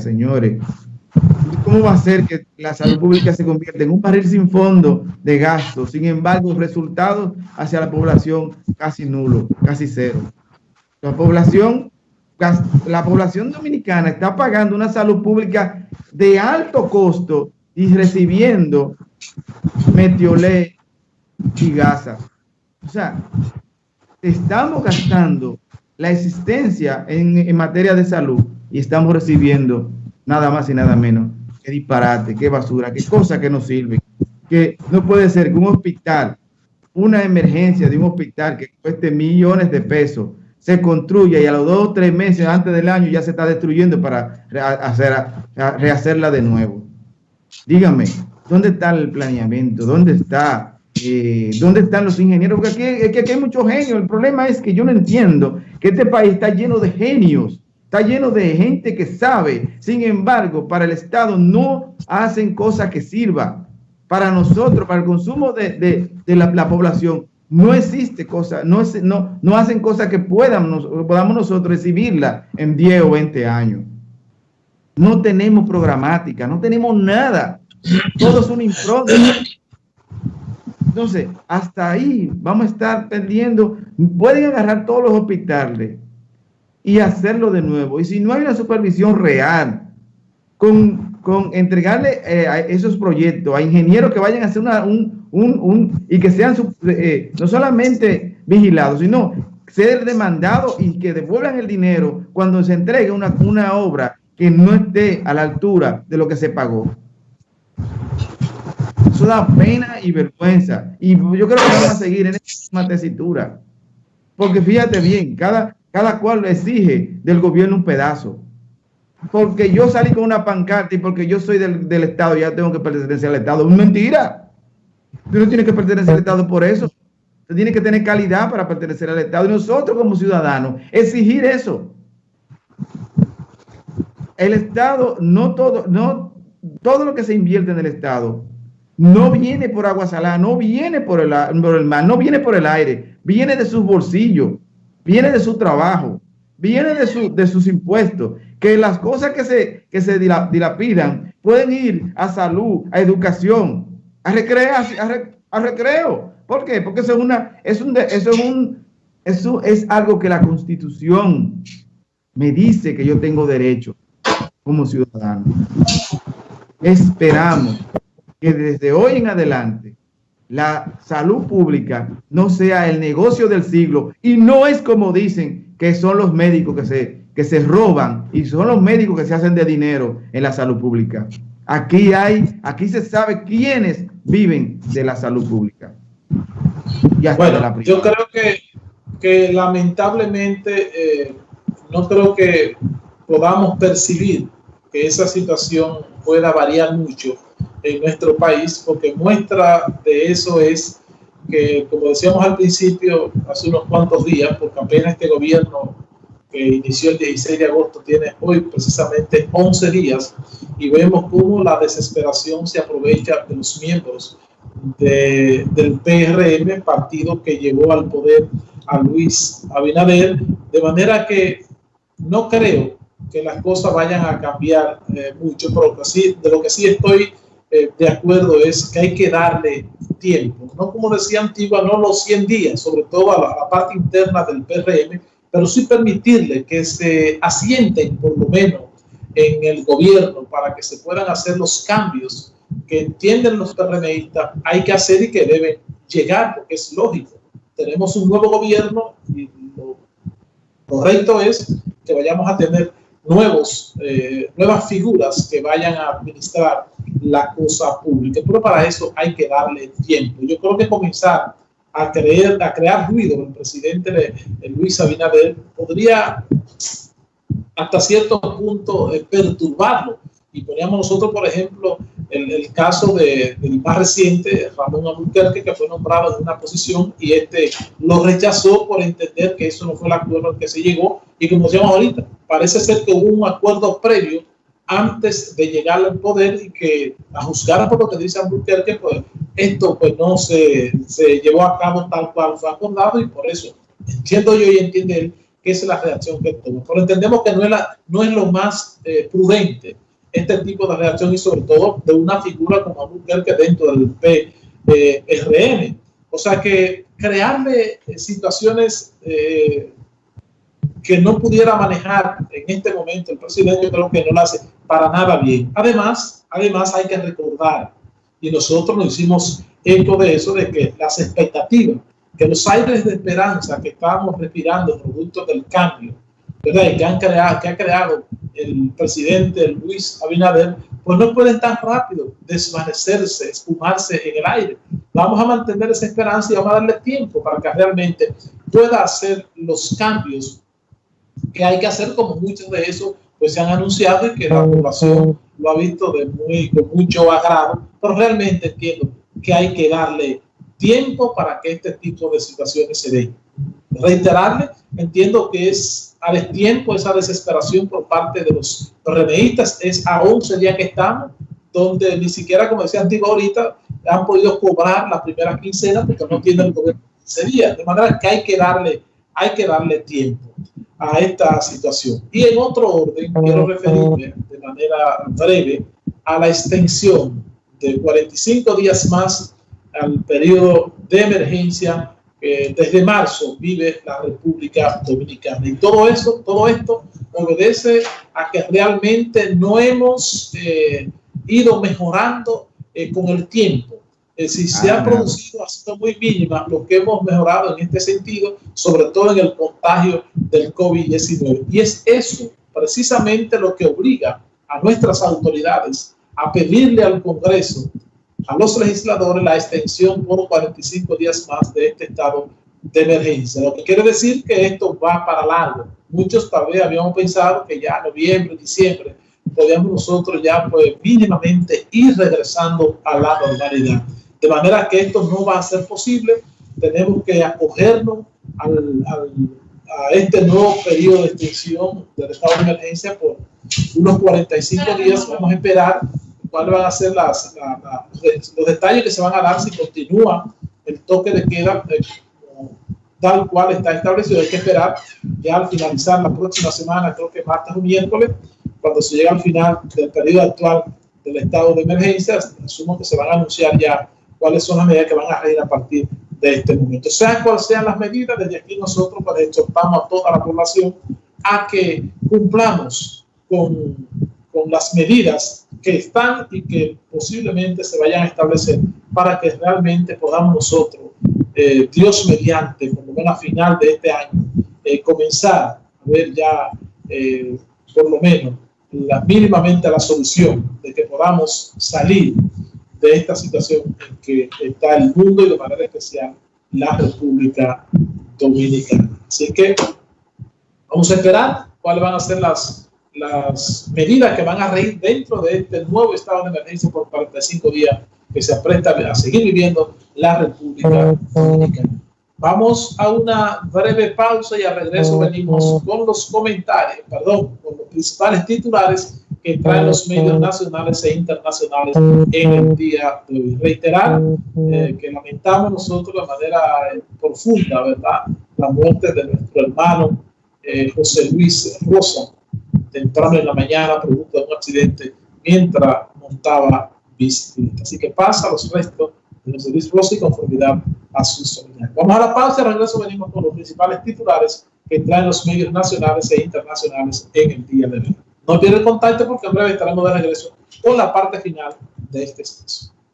señores. ¿Cómo va a ser que la salud pública se convierta en un barril sin fondo de gasto? Sin embargo, resultados hacia la población casi nulo, casi cero. La población, la población dominicana está pagando una salud pública de alto costo y recibiendo metiolé y gasa. O sea, estamos gastando la existencia en, en materia de salud y estamos recibiendo nada más y nada menos. Qué disparate, qué basura, qué cosa que no sirve. Que no puede ser que un hospital, una emergencia de un hospital que cueste millones de pesos, se construya y a los dos o tres meses antes del año ya se está destruyendo para hacer, rehacerla de nuevo. Dígame, ¿dónde está el planeamiento? ¿Dónde está? Eh, ¿Dónde están los ingenieros? Porque aquí, aquí hay muchos genios. El problema es que yo no entiendo que este país está lleno de genios Está lleno de gente que sabe. Sin embargo, para el Estado no hacen cosas que sirvan. Para nosotros, para el consumo de, la, población, no existe cosa, no, no, no hacen cosas que puedan, podamos nosotros recibirla en 10 o 20 años. No tenemos programática, no tenemos nada. Todo es un impronta. Entonces, hasta ahí vamos a estar perdiendo. Pueden agarrar todos los hospitales y hacerlo de nuevo. Y si no hay una supervisión real, con, con entregarle eh, a esos proyectos a ingenieros que vayan a hacer una, un, un, un, y que sean eh, no solamente vigilados, sino ser demandados y que devuelvan el dinero cuando se entregue una, una obra que no esté a la altura de lo que se pagó. Eso da pena y vergüenza. Y yo creo que vamos a seguir en esta tesitura. Porque fíjate bien, cada, cada cual exige del gobierno un pedazo. Porque yo salí con una pancarta y porque yo soy del, Estado, ya tengo que pertenecer al Estado. Es mentira. Tú no tienes que pertenecer al Estado por eso. Tú tienes que tener calidad para pertenecer al Estado. Y nosotros como ciudadanos, exigir eso. El Estado, no todo, no, todo lo que se invierte en el Estado, no viene por agua salada, no viene por el, por el mar, no viene por el aire, viene de sus bolsillos viene de su trabajo, viene de, de sus impuestos, que las cosas que se, que se dilapidan pueden ir a salud, a educación, a, a, recreo. ¿Por qué? Porque eso es, una, es, un, eso es, un, eso es algo que la constitución me dice que yo tengo derecho como ciudadano. Esperamos que desde hoy en adelante la salud pública no sea el negocio del siglo y no es como dicen que son los médicos que se, que se roban y son los médicos que se hacen de dinero en la salud pública. Aquí hay, aquí se sabe quiénes viven de la salud pública. bueno, yo creo que, que lamentablemente eh, no creo que podamos percibir que esa situación pueda variar mucho en nuestro país, porque muestra de eso es que, como decíamos al principio, hace unos cuantos días, porque apenas este gobierno que inició el 16 de agosto tiene hoy precisamente 11 días, y vemos cómo la desesperación se aprovecha de los miembros de, del PRM, partido que llevó al poder a Luis Abinader, de manera que no creo que las cosas vayan a cambiar eh, mucho, pero sí, de lo que sí estoy eh, de acuerdo es que hay que darle tiempo, no como decía Antigua, no los 100 días, sobre todo a la, parte interna del PRM, pero sí permitirle que se asienten por lo menos en el gobierno para que se puedan hacer los cambios que entienden los PRMistas hay que hacer y que deben llegar, porque es lógico. Tenemos un nuevo gobierno y lo correcto es que vayamos a tener nuevos, eh, nuevas figuras que vayan a administrar la cosa pública. Pero para eso hay que darle tiempo. Yo creo que comenzar a, creer, a crear ruido el presidente Luis Abinader podría hasta cierto punto eh, perturbarlo. Y poníamos nosotros, por ejemplo, el, el caso de, del más reciente, Ramón Albuquerque, que fue nombrado en una posición y este lo rechazó por entender que eso no fue el acuerdo al que se llegó. Y como decíamos ahorita, parece ser que hubo un acuerdo previo antes de llegar al poder y que a juzgar por lo que dice Albuquerque, pues esto pues no se, se llevó a cabo tal cual fue acordado y por eso entiendo yo y entiende él que es la reacción que toma. Pero entendemos que no es, la, no es lo más eh, prudente este tipo de reacción y sobre todo de una figura como que dentro del PRM. O sea que crearle eh, situaciones eh, que no pudiera manejar en este momento el presidente, creo que no lo hace para nada bien. Además, además hay que recordar, y nosotros nos hicimos eco de eso, de que las expectativas, que los aires de esperanza que estábamos respirando producto del cambio, ¿verdad? Que, han creado, que ha creado el presidente Luis Abinader, pues no pueden tan rápido desvanecerse, espumarse en el aire. Vamos a mantener esa esperanza y vamos a darle tiempo para que realmente pueda hacer los cambios que hay que hacer, como muchos de esos pues se han anunciado y que la población lo ha visto de muy, con mucho agrado, pero realmente entiendo que hay que darle tiempo para que este tipo de situaciones se den. Reiterarle, entiendo que es a tiempo esa desesperación por parte de los remeístas. Es a 11 días que estamos, donde ni siquiera, como decía Antiguo ahorita, han podido cobrar la primera quincena porque no tienen el gobierno 15 días. De manera que hay que darle, hay que darle tiempo a esta situación. Y en otro orden, quiero referirme de manera breve a la extensión de 45 días más al periodo de emergencia desde marzo vive la República Dominicana. Y todo eso, todo esto obedece a que realmente no hemos eh, ido mejorando eh, con el tiempo. Eh, si se ha ah, producido hasta muy mínima lo que hemos mejorado en este sentido, sobre todo en el contagio del COVID-19. Y es eso precisamente lo que obliga a nuestras autoridades a pedirle al Congreso a los legisladores la extensión por 45 días más de este estado de emergencia. Lo que quiere decir que esto va para largo. Muchos tal vez habíamos pensado que ya noviembre, diciembre, podíamos nosotros ya pues mínimamente ir regresando a la normalidad. De manera que esto no va a ser posible. Tenemos que acogernos al, a este nuevo periodo de extensión del estado de emergencia por unos 45 días. Vamos a esperar cuáles van a ser las, los detalles que se van a dar si continúa el toque de queda eh, tal cual está establecido. Hay que esperar ya al finalizar la próxima semana, creo que martes o miércoles, cuando se llega al final del periodo actual del estado de emergencia, asumo que se van a anunciar ya cuáles son las medidas que van a regir a partir de este momento. Sean cuales sean las medidas, desde aquí nosotros pues, exhortamos a toda la población a que cumplamos con, con las medidas que están y que posiblemente se vayan a establecer para que realmente podamos nosotros, eh, Dios mediante, como lo a final de este año, eh, comenzar a ver ya eh, por lo menos la, mínimamente la solución de que podamos salir de esta situación en que está el mundo y de manera especial la República Dominicana. Así que vamos a esperar cuáles van a ser las las medidas que van a reír dentro de este nuevo estado de emergencia por 45 días que se apresta a seguir viviendo la República Dominicana. Vamos a una breve pausa y a regreso venimos con los comentarios, perdón, con los principales titulares que traen los medios nacionales e internacionales en el día de hoy. Reiterar eh, que lamentamos nosotros de manera eh, profunda, ¿verdad?, la muerte de nuestro hermano eh, José Luis Rosa, temprano en la mañana producto de un accidente mientras montaba bicicleta. Así que pasa los restos de los servicios Rossi conformidad a. Vamos a la pausa y regreso venimos con los principales titulares que traen los medios nacionales e internacionales en el día de hoy. No pierdan contacto porque en breve estaremos de regreso con la parte final de este espacio.